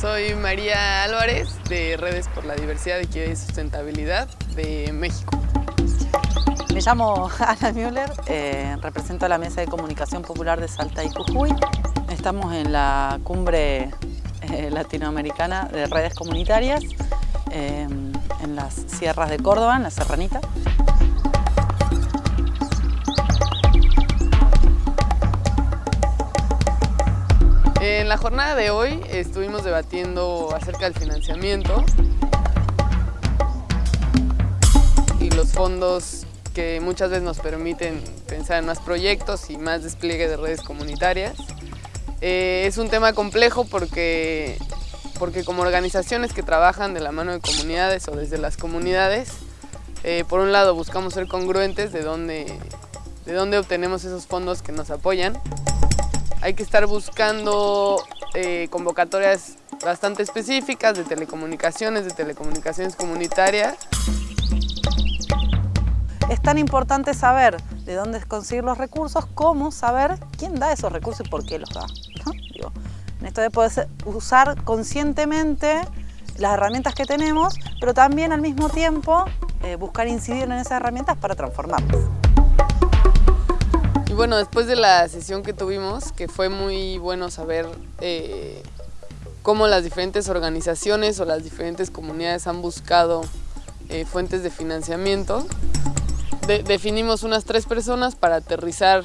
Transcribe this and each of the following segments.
Soy María Álvarez de Redes por la Diversidad, Equidad y Sustentabilidad de México. Me llamo Ana Müller, eh, represento a la Mesa de Comunicación Popular de Salta y Jujuy. Estamos en la cumbre eh, latinoamericana de redes comunitarias eh, en las sierras de Córdoba, en la Serranita. Jornada de hoy estuvimos debatiendo acerca del financiamiento y los fondos que muchas veces nos permiten pensar en más proyectos y más despliegue de redes comunitarias. Eh, es un tema complejo porque, porque como organizaciones que trabajan de la mano de comunidades o desde las comunidades, eh, por un lado buscamos ser congruentes de dónde, de dónde obtenemos esos fondos que nos apoyan hay que estar buscando eh, convocatorias bastante específicas de telecomunicaciones, de telecomunicaciones comunitarias. Es tan importante saber de dónde conseguir los recursos como saber quién da esos recursos y por qué los da. en esto de poder usar conscientemente las herramientas que tenemos, pero también al mismo tiempo eh, buscar incidir en esas herramientas para transformarlas bueno, después de la sesión que tuvimos, que fue muy bueno saber eh, cómo las diferentes organizaciones o las diferentes comunidades han buscado eh, fuentes de financiamiento, definimos unas tres personas para aterrizar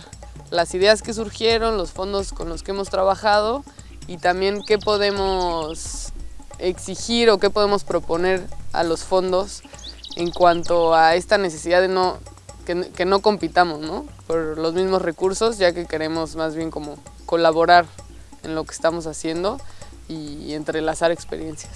las ideas que surgieron, los fondos con los que hemos trabajado y también qué podemos exigir o qué podemos proponer a los fondos en cuanto a esta necesidad de no, que, no compitamos ¿no? por los mismos recursos, ya que queremos más bien como colaborar en lo que estamos haciendo y entrelazar experiencias.